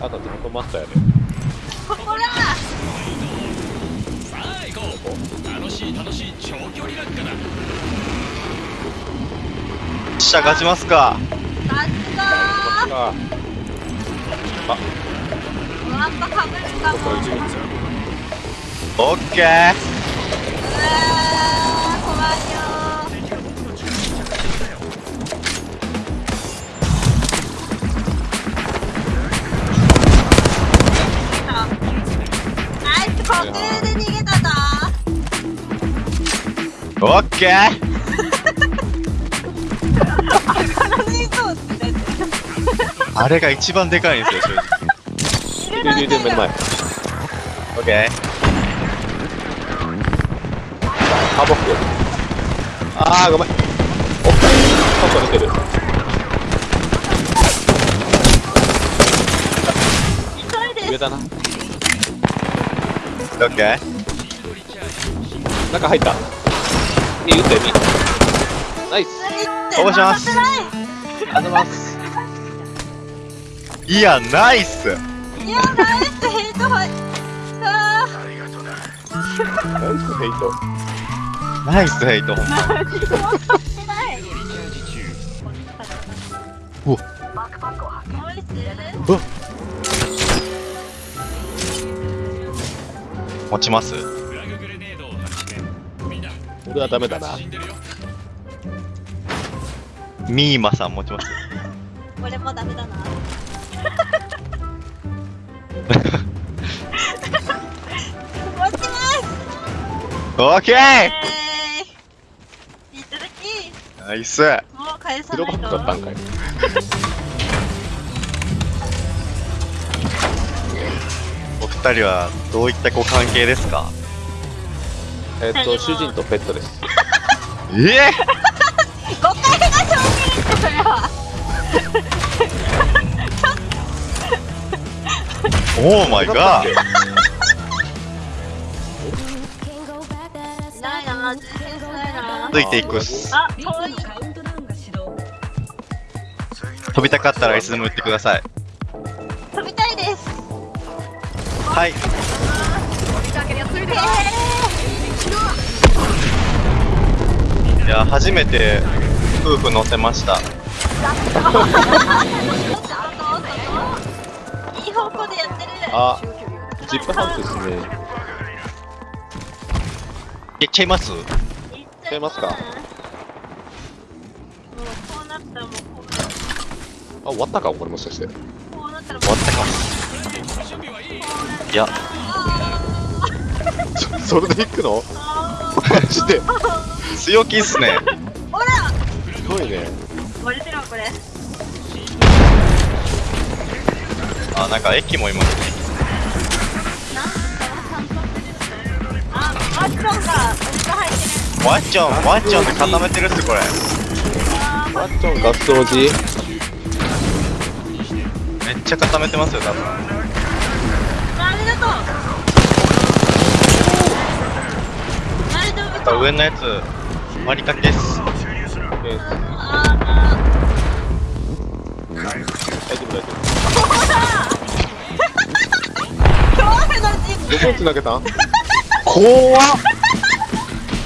あとずっとマスターやねここださあ行こう楽しい楽しい長距離落下だ。下勝ちますか。勝ったあ。ーやっぱかぶるかも。オッケーうわーオッケー。あれが一番でかいんですよ正直。いるだけで目の前でオッケー。ハボックあーごめん。おっパン出てる。急いで上だなオッケー。中入ったいい撃ってみ。ナイス。す応募します。回ありがとうござい。ますいやナイス。いいやナイスヘイト入ったナイスヘイト。ナイスヘイト。何もしてな持ちます？はダメだな。ミーマさん持ちます？俺もダメだな。持ちます！オッケー！えーいただきナイスもう返さないと。クだったんかい。お二人はどういったご関係ですか？えっと主人とペットです。え？え5回が正気それはオーマイガーないな。全然ないな続いていくっす。あ遠い。飛びたかったらいつでも言ってください。飛びたいです。はい。いや初めて夫婦乗せました。いい方向でやってる。あジップハウスですね。いっちゃいます？いっちゃいますか？もうこうなったらもうこうなっあ終わったか？これもしかして。こうなったらもう終わったか。いやそそれで行くの？あマジで。強気っすね。ーほら！すごいね。割れてるわこれ。あなんか駅もいますねあマッチョンが俺が入ってる。ワッチョンワッチョンで固めてるっすこれ。あーマッチョンガス掃除めっちゃ固めてますよ多分。ありがとう上のやつ割りかけっす。えーあ大丈夫大丈ー恐怖の実夫。どこに繋げたん怖っ。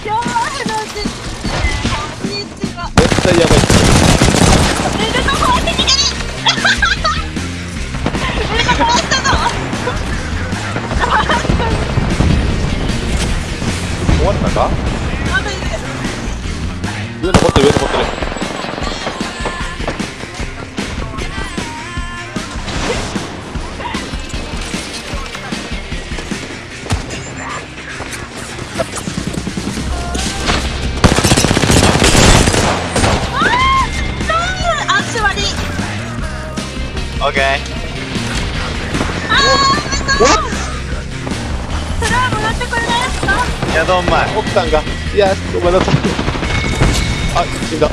恐 怖の実こんにちは絶対やばい上残ってる上残ってるオッケーあーめっそれはもらってこれないですかいやどんまい奥さんがいやごめんなさい。あ死んだ。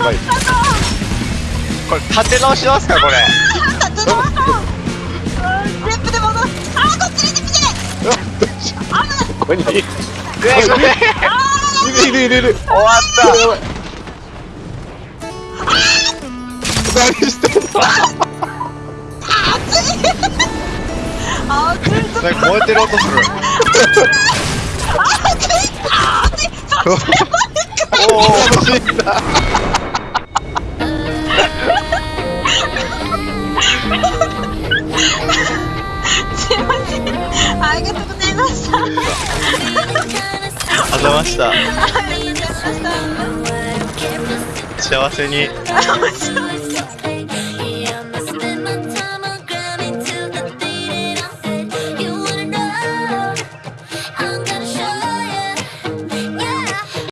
はい。これ立て直しますかこれ。立て直そううん全部で戻す。あーこっちに来て危ないここにいるえこれあいるいるいる終わった何してんのあー、ついちょっなんか燃えてる音すると、ああおお死んだすいません。ありがとうございました。ありがとうございました。幸せに